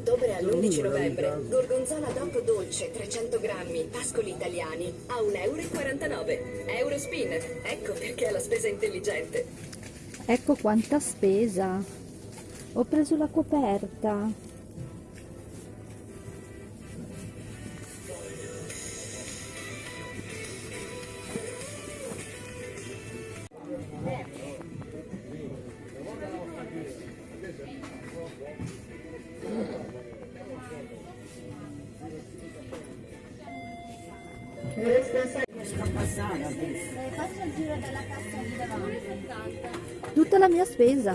ottobre all'11 novembre. Gorgonzola DOP dolce 300 grammi, pascoli italiani a 1,49 euro. Eurospin, ecco perché è la spesa intelligente. Ecco quanta spesa. Ho preso la coperta. Tutta la mia spesa.